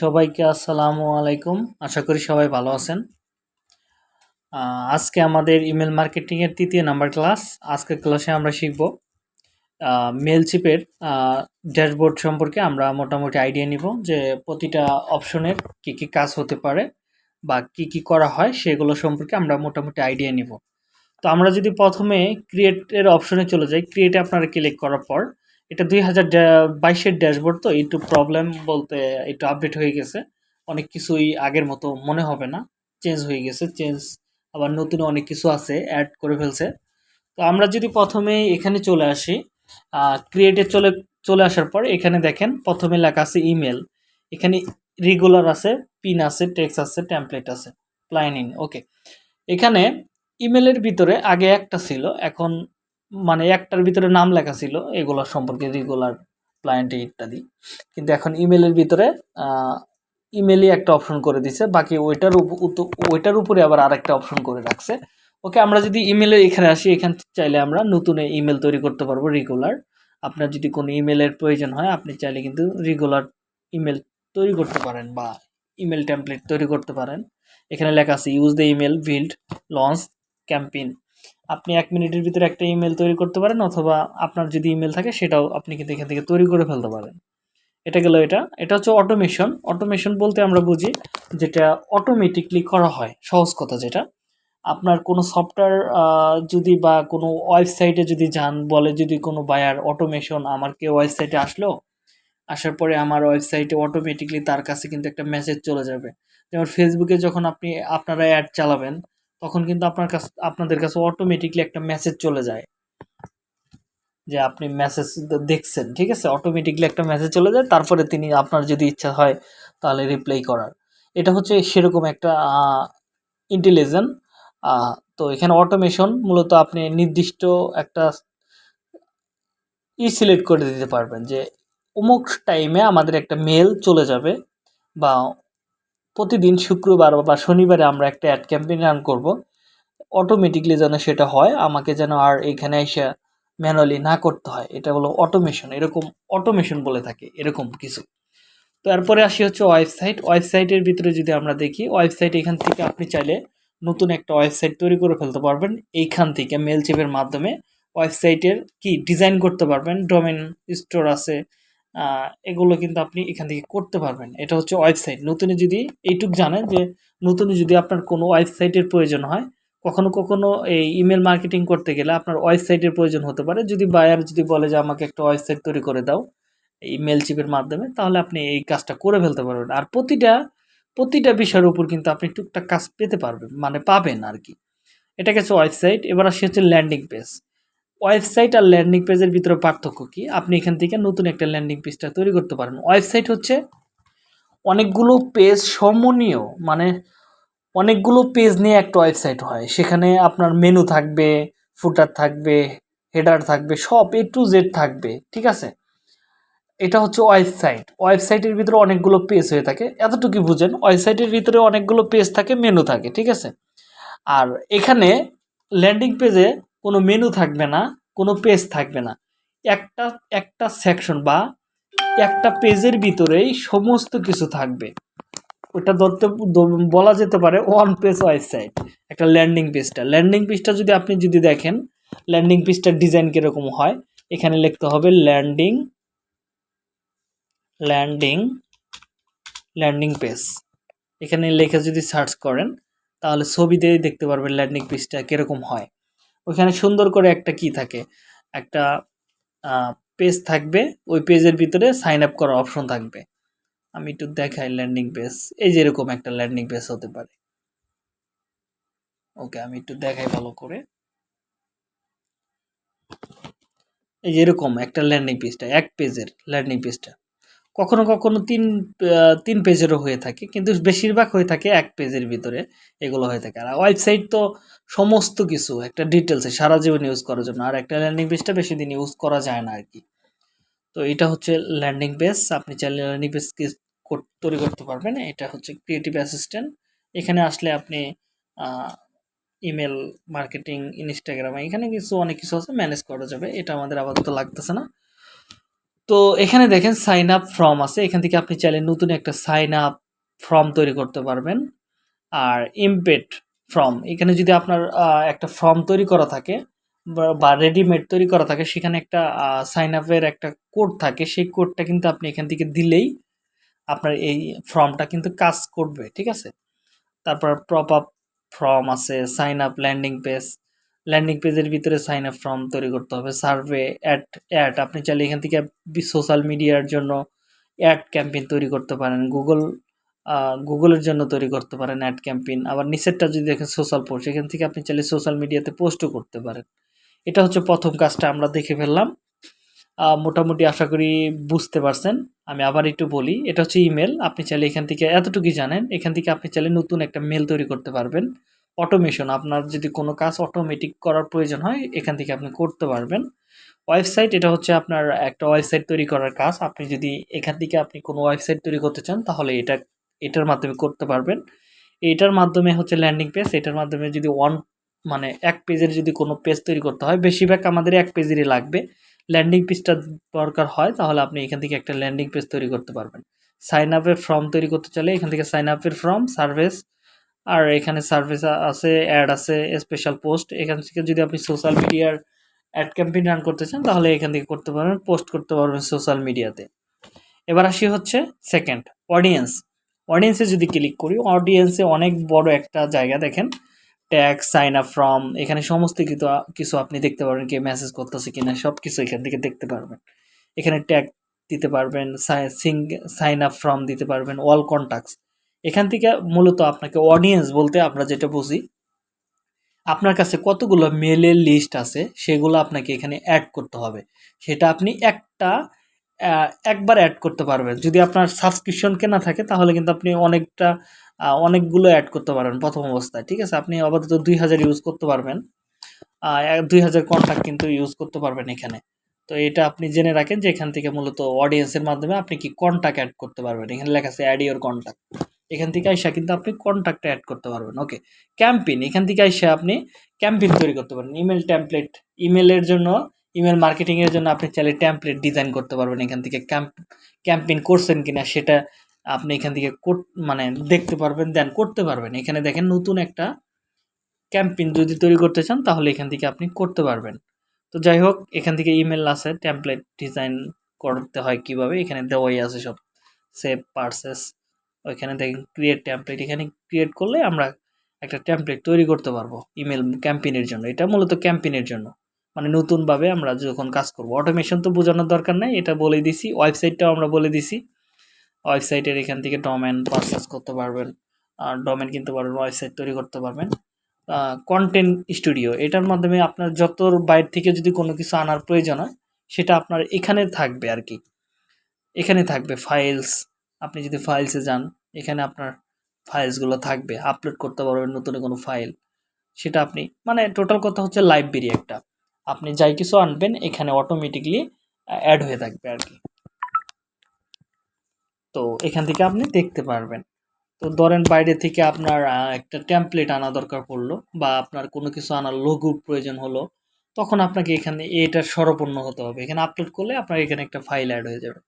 সবাইকে আসসালামু আলাইকুম। আশা করি সবাই ভালো আছেন। আজকে আমাদের ইমেল মার্কেটিংয়ের তৃতীয় নাম্বার ক্লাস। আজকের ক্লাসে আমরা শিখব মেলচিপের ড্যাশবোর্ড সম্পর্কে আমরা মোটামুটি আইডিয়া নিব যে প্রতিটা অপশনের কি কি কাজ হতে পারে বা কি কি করা হয়, সেগুলো সম্পর্কে আমরা মোটামুটি আইডিয়া নিব। তো আমরা যদি প্রথমে ক্রিয়েটের অপশনে চলে যাই ক্রিয়েটে আপনারা ক্লিক করার পর এটা দুই হাজার বাইশের ড্যাশবোর্ড তো, একটু প্রবলেম বলতে একটু আপডেট হয়ে গেছে। অনেক কিছুই আগের মতো মনে হবে না। চেঞ্জ হয়ে গেছে চেঞ্জ আবার নতুন অনেক কিছু আছে অ্যাড করে ফেলছে। তো আমরা যদি প্রথমে এখানে চলে আসি ক্রিয়েটে চলে চলে আসার পর এখানে দেখেন, প্রথমে লেখা আছে ইমেল এখানে রেগুলার আছে পিন আছে টেক্স আছে টেমপ্লেট আছে প্লাইন ইন ওকে এখানে ইমেলের ভিতরে আগে একটা ছিল, এখন মানে একটার ভিতরে নাম লেখা ছিল, এগুলো সম্পর্কে রেগুলার ক্লায়েন্টে ইত্যাদি। কিন্তু এখন ইমেলের ভিতরে ইমেলই একটা অপশন করে দিছে, বাকি ওইটার ওইটার উপরে আবার আরেকটা অপশন করে রাখছে। ওকে, আমরা যদি ইমেলে এখানে আসি, এখান চাইলে আমরা নতুন ইমেল তৈরি করতে পারব রেগুলার আপনার যদি কোনো ইমেলের প্রয়োজন হয়, আপনি চাইলে কিন্তু রেগুলার ইমেল তৈরি করতে পারেন বা ইমেল টেমপ্লেট তৈরি করতে পারেন। এখানে লেখা আছে use the email build launch campaign আপনি এক মিনিটের ভিতরে একটা ইমেল তৈরি করতে পারেন অথবা আপনার যদি ইমেল থাকে সেটাও আপনি কিন্তু এখান থেকে তৈরি করে ফেলতে পারেন। এটা গেল এটা। এটা হচ্ছে অটোমেশন অটোমেশন বলতে আমরা বুঝি যেটা অটোমেটিকলি করা হয়, সহজ কথা যেটা। আপনার কোনো সফটওয়্যার যদি বা কোনো ওয়েবসাইটে যদি যান, বলে যদি কোনো বায়ার অটোমেশন আমার কেউ ওয়েবসাইটে আসলো? আসার পরে আমার ওয়েবসাইটে অটোমেটিকলি তার কাছে কিন্তু একটা মেসেজ চলে যাবে। যেমন ফেসবুকে যখন আপনি আপনারা অ্যাড চালাবেন তখন কিন্তু আপনার কাছে, আপনাদের কাছে অটোমেটিকলি একটা মেসেজ চলে যায়। যে আপনি মেসেজ দেখছেন, ঠিক আছে? অটোমেটিকলি একটা মেসেজ চলে যায়, তারপরে তিনি আপনার যদি ইচ্ছা হয়, তাহলে রিপ্লাই করার। এটা হচ্ছে সেরকম একটা ইন্টেলিজেন্ট তো এখানে অটোমেশন মূলত আপনি নির্দিষ্ট একটা ই সিলেক্ট করে দিতে পারবেন যে, অমুক টাইমে আমাদের একটা মেল চলে যাবে বা প্রতিদিন শুক্রবার বা শনিবারে আমরা একটা অ্যাড ক্যাম্পেইন রান করব। অটোমেটিকলি যেন সেটা হয়, আমাকে যেন আর এখানে এসে ম্যানুয়ালি না করতে হয়। এটা হলো অটোমেশন এরকম অটোমেশন বলে থাকে, এরকম কিছু। তো এরপরে আসি হচ্ছে ওয়েবসাইট ওয়েবসাইটের ভিতরে যদি আমরা দেখি ওয়েবসাইট এখান থেকে আপনি চাইলে নতুন একটা ওয়েবসাইট তৈরি করে ফেলতে পারবেন। এইখান থেকে মেল চেপের মাধ্যমে ওয়েবসাইটের কি ডিজাইন করতে পারবেন ডোমেন স্টোর আছে এগুলো কিন্তু আপনি এখান থেকে করতে পারবেন। এটা হচ্ছে ওয়েবসাইট নতুনে যদি এইটুক জানেন যে, নতুনে যদি আপনার কোনো ওয়েবসাইটের প্রয়োজন হয়, কখনো কখনো এই ইমেল মার্কেটিং করতে গেলে আপনার ওয়েবসাইটের প্রয়োজন হতে পারে। যদি বায়ার যদি বলে যে, আমাকে একটা ওয়েবসাইট তৈরি করে দাও এই মেল চিপের মাধ্যমে, তাহলে আপনি এই কাজটা করে ফেলতে পারবেন। আর প্রতিটা প্রতিটা বিষয়ের উপর কিন্তু আপনি টুকটাক কাজ পেতে পারবেন মানে পাবেন আর কি। এটা গেছে ওয়েবসাইট এবার আসি হচ্ছে ল্যান্ডিং পেজ ওয়েবসাইট আর ল্যান্ডিং পেজের ভিতরে পার্থক্য কি? আপনি এখান থেকে নতুন একটা ল্যান্ডিং পেজটা তৈরি করতে পারেন। ওয়েবসাইট হচ্ছে অনেকগুলো পেজ সমনীয় মানে অনেকগুলো পেজ নিয়ে একটা ওয়েবসাইট হয়। সেখানে আপনার মেনু থাকবে, ফুটার থাকবে, হেডার থাকবে, সব এ টু জেড থাকবে, ঠিক আছে? এটা হচ্ছে ওয়েবসাইট। ওয়েবসাইটের ভিতরে অনেকগুলো পেজ হয়ে থাকে। এতটুকু বুঝেন, ওয়েবসাইটের ভিতরে অনেকগুলো পেজ থাকে, মেনু থাকে, ঠিক আছে? আর এখানে ল্যান্ডিং পেজে কোনো মেনু থাকবে না, কোনো পেজ থাকবে না। একটা একটা সেকশন বা একটা পেজের ভিতরেই সমস্ত কিছু থাকবে। ওটা ধরতে, বলা যেতে পারে ওয়ান পেজ ওয়েবসাইট একটা ল্যান্ডিং পেজটা ল্যান্ডিং পেজটা যদি আপনি যদি দেখেন ল্যান্ডিং পেজটার ডিজাইন কীরকম হয়, এখানে লিখতে হবে ল্যান্ডিং ল্যান্ডিং ল্যান্ডিং পেজ এখানে লেখে যদি সার্চ করেন, তাহলে ছবিতেই দেখতে পারবেন ল্যান্ডিং পেজটা কীরকম হয়। ওইখানে সুন্দর করে একটা কি থাকে? একটা পেজ থাকবে। ওই পেজের ভিতরে সাইন আপ করার অপশন থাকবে। আমি একটু দেখাই ল্যান্ডিং পেজ এই যে এরকম একটা ল্যান্ডিং পেজ হতে পারে। ওকে, আমি একটু দেখাই ভালো করে। এই যে এরকম একটা ল্যান্ডিং পেজটা এক পেজের ল্যান্ডিং পেজটা কখনো কখনো তিন তিন পেজেরও হয়ে থাকে, কিন্তু বেশিরভাগ হয়ে থাকে এক পেজের ভিতরে এগুলো হয়ে থাকে। আর ওয়েবসাইট তো সমস্ত কিছু, একটা ডিটেলসে সারা জীবন ইউজ করার জন্য, আর একটা ল্যান্ডিং পেজটা বেশি দিন ইউজ করা যায় না আর কি তো এটা হচ্ছে ল্যান্ডিং পেজ আপনি চাইলে ল্যান্ডিং পেজ তৈরি করতে পারবেন। এটা হচ্ছে ক্রিয়েটিভ অ্যাসিস্ট্যান্ট এখানে আসলে আপনি ইমেল মার্কেটিং ইনস্টাগ্রাম এখানে কিছু অনেক কিছু আছে ম্যানেজ করা যাবে। এটা আমাদের আপাতত লাগতেছে না। তো এখানে দেখেন সাইন আপ ফর্ম আছে। এখান থেকে আপনি চাইলে নতুন একটা সাইন আপ ফর্ম তৈরি করতে পারবেন। আর ইমপেড ফর্ম এখানে যদি আপনার একটা ফর্ম তৈরি করা থাকে বা- বা রেডিমেড তৈরি করা থাকে, সেখানে একটা সাইন আপের একটা কোড থাকে। সেই কোডটা কিন্তু আপনি এখান থেকে দিলেই আপনার এই ফর্মটা কিন্তু কাজ করবে, ঠিক আছে? তারপর প্রপ আপ ফর্ম আছে sign up landing page landing পেজের ভিতরে সাইন আপ ফর্ম তৈরি করতে হবে। সার্ভে অ্যাড অ্যাড আপনি চাইলে এখান থেকে সোশ্যাল মিডিয়ার জন্য অ্যাড ক্যাম্পেইন তৈরি করতে পারেন। গুগল গুগলের জন্য তৈরি করতে পারেন অ্যাড ক্যাম্পেইন আবার নিচেরটা যদি দেখেন সোশ্যাল পোস্ট এখান থেকে আপনি চাইলে সোশ্যাল মিডিয়াতে পোস্টও করতে পারেন। এটা হচ্ছে প্রথম কাজটা আমরা দেখে ফেললাম। মোটামুটি আশা করি বুঝতে পারছেন। আমি আবার একটু বলি, এটা হচ্ছে ইমেল আপনি চাইলে এখান থেকে এতটুকুই জানেন। এখান থেকে আপনি চাইলে নতুন একটা মেল তৈরি করতে পারবেন। অটোমেশন আপনার যদি কোনো কাজ অটোমেটিক করার প্রয়োজন হয়, এখান থেকে আপনি করতে পারবেন। ওয়েবসাইট এটা হচ্ছে আপনার একটা ওয়েবসাইট তৈরি করার কাজ। আপনি যদি এখান থেকে আপনি কোনো ওয়েবসাইট তৈরি করতে চান, তাহলে এটা, এটার মাধ্যমে করতে পারবেন। এটার মাধ্যমে হচ্ছে ল্যান্ডিং পেজ এটার মাধ্যমে যদি ওয়ান মানে এক পেজের যদি কোনো পেজ তৈরি করতে হয়, বেশিরভাগ আমাদের এক পেজেরই লাগবে। ল্যান্ডিং পেজটা দরকার হয়, তাহলে আপনি এখান থেকে একটা ল্যান্ডিং পেজ তৈরি করতে পারবেন। সাইন আপের ফর্ম তৈরি করতে চাইলে এখান থেকে সাইন আপের ফর্ম সার্ভিস আর এখানে সার্ভিস আছে অ্যাড আছে স্পেশাল পোস্ট এখান থেকে যদি আপনি সোশ্যাল মিডিয়ার অ্যাড ক্যাম্পেইন রান করতে চান, তাহলে এখান থেকে করতে পারবেন পোস্ট করতে পারবেন সোশ্যাল মিডিয়াতে এবার আসি হচ্ছে সেকেন্ড অডিয়েন্স অডিয়েন্সে যদি ক্লিক করি অডিয়েন্সে অনেক বড় একটা জায়গা দেখেন। ট্যাগ সাইন আপ ফ্রম এখানে সমস্ত কিছু কিছু আপনি দেখতে পারবেন কে মেসেজ করতেছে কিনা সব কিছু এখান থেকে দেখতে পারবেন। এখানে ট্যাগ দিতে পারবেন সাইন আপ ফ্রম দিতে পারবেন অল কন্ট্যাক্টস এখান থেকে মূলত আপনাকে অডিয়েন্স বলতে আমরা যেটা বুঝি, আপনার কাছে কতগুলো মেলের লিস্ট আছে, সেগুলো আপনাকে এখানে অ্যাড করতে হবে। সেটা আপনি একটা একবার অ্যাড করতে পারবেন। যদি আপনার সাবস্ক্রিপশন কেনা থাকে, তাহলে কিন্তু আপনি অনেকটা অনেকগুলো অ্যাড করতে পারবেন প্রথম অবস্থায়, ঠিক আছে? আপনি আপাতত দুই হাজার ইউজ করতে পারবেন। দুই হাজার কন্ট্যাক্ট কিন্তু ইউজ করতে পারবেন এখানে। তো এটা আপনি জেনে রাখেন যে এখান থেকে মূলত অডিয়েন্সের মাধ্যমে আপনি কি কন্ট্যাক্ট অ্যাড করতে পারবেন। এখানে লেখা আছে অ্যাড ইওর কন্ট্যাক্ট এখান থেকে আইসা কিন্তু আপনি কন্ট্যাক্ট অ্যাড করতে পারবেন। ওকে ক্যাম্পেইন এখান থেকে আইসা আপনি ক্যাম্পেইন তৈরি করতে পারবেন। ইমেল টেমপ্লেট ইমেলের জন্য ইমেল মার্কেটিংয়ের জন্য আপনি চাইলে টেমপ্লেট ডিজাইন করতে পারবেন এখান থেকে। ক্যাম্প ক্যাম্পেইন করছেন কিনা সেটা আপনি এখান থেকে মানে দেখতে পারবেন দেন করতে পারবেন। এখানে দেখেন নতুন একটা ক্যাম্পেইন যদি তৈরি করতে চান, তাহলে এখান থেকে আপনি করতে পারবেন। তো যাই হোক, এখান থেকে ইমেল আছে টেমপ্লেট ডিজাইন করতে হয় কীভাবে? এখানে দেওয়াই আছে সব সেভ পার্সেস ওইখানে দেখেন ক্রিয়েট টেমপ্লেট এখানে ক্রিয়েট করলে আমরা একটা টেমপ্লেট তৈরি করতে পারব ইমেল ক্যাম্পেইনের জন্য। এটা মূলত ক্যাম্পেইনের জন্য। মানে নতুনভাবে আমরা যখন কাজ করব। অটোমেশন তো বোঝানোর দরকার নাই, এটা বলে দিছি। ওয়েবসাইটটাও আমরা বলে দিছি। ওয়েবসাইটের এখান থেকে ডোমেন পারচেস করতে পারবেন। আর ডোমেন কিনতে পারবেন ওয়েবসাইট তৈরি করতে পারবেন। কন্টেন্ট স্টুডিও এটার মাধ্যমে আপনার যত বাইরে থেকে যদি কোনো কিছু আনার প্রয়োজন হয়, সেটা আপনার এখানে থাকবে আর কি এখানে থাকবে ফাইলস আপনি যদি ফাইলসে যান, এখানে আপনার ফাইলসগুলো থাকবে। আপলোড করতে পারবেন নতুন কোনো ফাইল সেটা আপনি মানে টোটাল কথা হচ্ছে লাইব্রেরি একটা। আপনি যাই কিছু আনবেন, এখানে অটোমেটিকলি অ্যাড হয়ে থাকবে আর কি। তো এখান থেকে আপনি দেখতে পারবেন। তো ধরেন বাইরে থেকে আপনার একটা টেমপ্লেট আনা দরকার পড়ল, বা আপনার কোনো কিছু আনার লঘু প্রয়োজন হলো, তখন আপনাকে এখানে এটার স্বরপূর্ণ হতে হবে। এখানে আপলোড করলে আপনার এখানে একটা ফাইল অ্যাড হয়ে যাবে।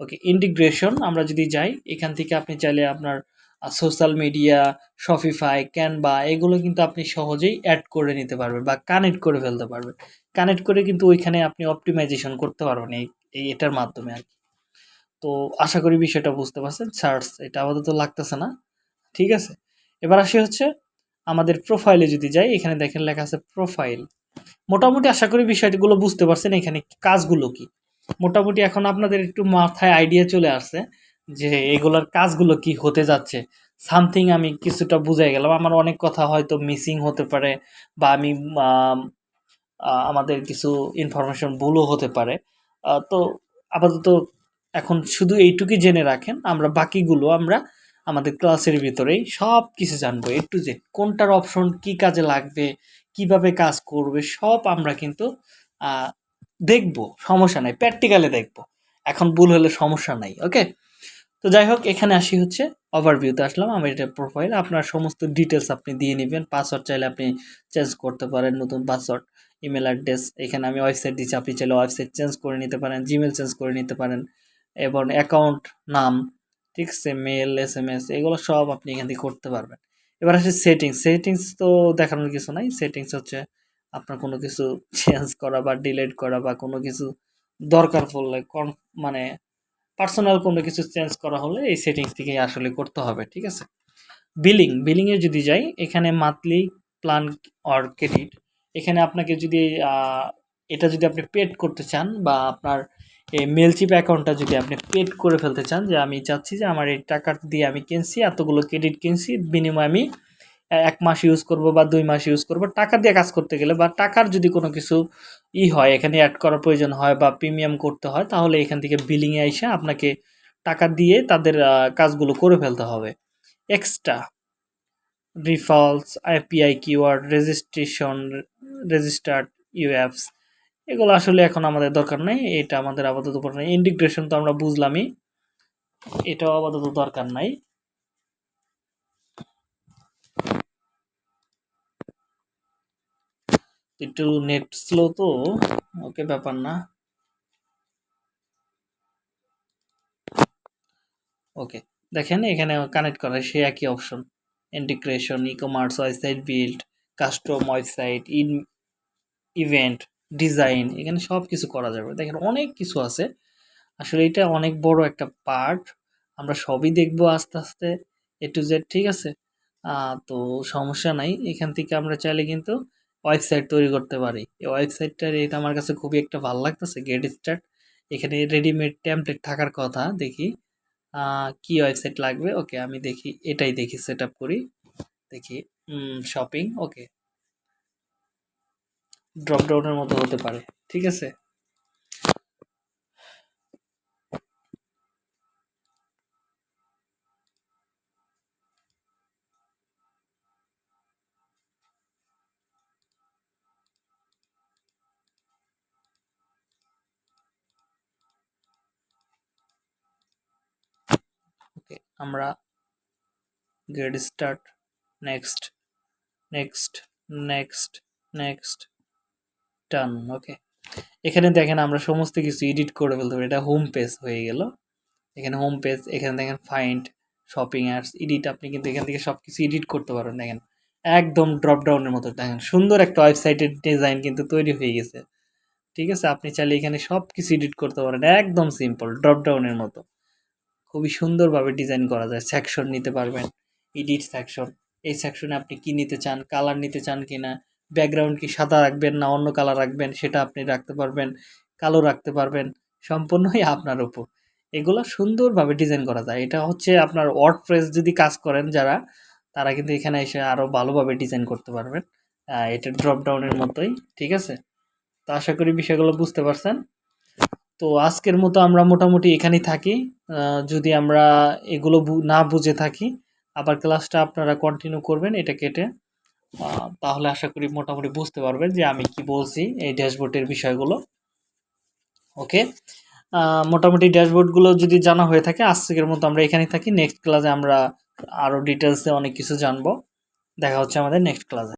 ওকে ইন্টিগ্রেশন আমরা যদি যাই, এখান থেকে আপনি চাইলে আপনার সোশ্যাল মিডিয়া শপিফাই ক্যানভা এগুলো কিন্তু আপনি সহজেই অ্যাড করে নিতে পারবেন বা কানেক্ট করে ফেলতে পারবেন। কানেক্ট করে কিন্তু ওইখানে আপনি অপটিমাইজেশন করতে পারবেন এই এটার মাধ্যমে আর কি। তো আশা করি বিষয়টা বুঝতে পারছেন। সার্চ এটা আপাতত লাগতেছে না। ঠিক আছে? এবার আসি হচ্ছে, আমাদের প্রোফাইলে যদি যাই, এখানে দেখেন লেখা আছে প্রোফাইল মোটামুটি আশা করি বিষয়গুলো বুঝতে পারছেন, এখানে কাজগুলো কি? মোটামুটি এখন আপনাদের একটু মাথায় আইডিয়া চলে আসছে যে এগুলোর কাজগুলো কি হতে যাচ্ছে। সামথিং আমি কিছুটা বুঝে গেলাম। আমার অনেক কথা হয়তো মিসিং হতে পারে বা আমি আমাদের কিছু ইনফরমেশন ভুলও হতে পারে। তো আপাতত এখন শুধু এইটুকুই জেনে রাখেন। আমরা বাকিগুলো আমরা আমাদের ক্লাসের ভিতরেই সব কিছু জানব। এ টু জেড কোনটার অপশন কি কাজে লাগবে, কীভাবে কাজ করবে, সব আমরা কিন্তু দেখব, সমস্যা নাই প্র্যাকটিক্যালে দেখব। এখন ভুল হলে সমস্যা নাই ওকে তো যাই হোক, এখানে আসি হচ্ছে ওভারভিউতে আসলাম, আমি এটা প্রোফাইল আপনার সমস্ত ডিটেলস আপনি দিয়ে নেবেন পাসওয়ার্ড চাইলে আপনি চেঞ্জ করতে পারেন, নতুন পাসওয়ার্ড ইমেল অ্যাড্রেস এখানে আমি ওয়েবসাইট দিচ্ছি, আপনি চাইলে ওয়েবসাইট চেঞ্জ করে নিতে পারেন জিমেল চেঞ্জ করে নিতে পারেন, এবং অ্যাকাউন্ট নাম, ঠিক আছে মেল এস এম এস এগুলো সব আপনি এখান থেকে করতে পারবেন। এবার আসে সেটিংস সেটিংস তো দেখানোর কিছু নাই সেটিংস হচ্ছে আপনার কোনো কিছু চেঞ্জ করা বা ডিলিট করা বা কোনো কিছু দরকার পড়লে কন মানে পার্সোনাল কোনো কিছু চেঞ্জ করা হলে এই সেটিংস থেকেই আসলে করতে হবে, ঠিক আছে? বিলিং বিলিংয়ে যদি যাই, এখানে মান্থলি প্ল্যান অর ক্রেডিট এখানে আপনাকে যদি এটা যদি আপনি পেড করতে চান বা আপনার এই মেলচিপ অ্যাকাউন্টটা যদি আপনি পেড করে ফেলতে চান যে আমি চাচ্ছি যে আমার এই টাকা দিয়ে আমি কিনছি, এতগুলো ক্রেডিট কিনছি, বিনিময়ে আমি এক মাস ইউজ করব বা দুই মাস ইউজ করব, টাকা দিয়ে কাজ করতে গেলে বা টাকার যদি কোনো কিছু ই হয়, এখানে অ্যাড করার প্রয়োজন হয় বা প্রিমিয়াম করতে হয়, তাহলে এখান থেকে বিলিংয়ে এসে আপনাকে টাকা দিয়ে তাদের কাজগুলো করে ফেলতে হবে। এক্সট্রা রিফলস আইপিআই কিওয়ার্ড রেজিস্ট্রেশন রেজিস্টার্ড ইউএফস এগুলো আসলে এখন আমাদের দরকার নেই, এটা আমাদের আপাতত দরকার নেই। ইন্টিগ্রেশন তো আমরা বুঝলামই, এটাও আপাতত দরকার নাই। একটু নেট স্লো তো, ওকে ব্যাপার না। ওকে, দেখেন এখানে কানেক্ট করা, সে একই option integration e commerce website build custom website in event design এখানে সব কিছু করা যাবে। দেখেন অনেক কিছু আছে। আসলে এটা অনেক বড় একটা পার্ট আমরা সবই দেখব আস্তে আস্তে এ টু জেড ঠিক আছে? তো সমস্যা নাই। এখান থেকে আমরা চাইলে কিন্তু ওয়েবসাইট তৈরি করতে পারি। এই ওয়েবসাইটটার এটা আমার কাছে খুবই একটা ভালো লাগতেছে গেট স্টার্ট এখানে রেডিমেড ট্যাম্পলেট থাকার কথা, দেখি কি ওয়েবসাইট লাগবে? ওকে, আমি দেখি, এটাই দেখি সেট করি। দেখি শপিং ওকে। ড্রপডাউনের মতো হতে পারে, ঠিক আছে? আমরা get start next next next next টান ওকে এখানে দেখেন আমরা সমস্ত কিছু এডিট করে ফেলতে পারি। এটা হোম পেজ হয়ে গেল। এখানে হোম পেজ এখানে দেখেন ফাইন্ড শপিং অ্যাডস এডিট আপনি কিন্তু এখান থেকে সব কিছু এডিট করতে পারেন দেখেন। একদম ড্রপ ডাউনের মতো, দেখেন। সুন্দর একটা ওয়েবসাইটের ডিজাইন কিন্তু তৈরি হয়ে গেছে। ঠিক আছে? আপনি চাইলে এখানে সব কিছু এডিট করতে পারেন। একদম সিম্পল ড্রপ ডাউনের মতো। খুবই সুন্দরভাবে ডিজাইন করা যায়। সেকশন নিতে পারবেন এডিট সেকশন এই সেকশনে আপনি কি নিতে চান কালার নিতে চান কি না ব্যাকগ্রাউন্ড কি সাদা রাখবেন না অন্য কালার রাখবেন সেটা আপনি রাখতে পারবেন, কালো রাখতে পারবেন, সম্পূর্ণই আপনার উপর। এগুলো সুন্দরভাবে ডিজাইন করা যায়। এটা হচ্ছে আপনার ওয়ার্ড প্রেস যদি কাজ করেন যারা, তারা কিন্তু এখানে এসে আরও ভালোভাবে ডিজাইন করতে পারবেন। এটা ড্রপ ডাউনের মতোই, ঠিক আছে? তো আশা করি বিষয়গুলো বুঝতে পারছেন। তো আজকের মতো আমরা মোটামুটি এখানেই থাকি। যদি আমরা এগুলো না বুঝে থাকি, আবার ক্লাসটা আপনারা কন্টিনিউ করবেন, এটা কেটে। তাহলে আশা করি মোটামুটি বুঝতে পারবেন যে আমি কি বলছি এই ড্যাশবোর্ডের বিষয়গুলো। ওকে? মোটামুটি ড্যাশবোর্ডগুলো যদি জানা হয়ে থাকে, আজকের মতো আমরা এখানেই থাকি। নেক্সট ক্লাসে আমরা আরও ডিটেলসে অনেক কিছু জানব। দেখা হচ্ছে আমাদের নেক্সট ক্লাসে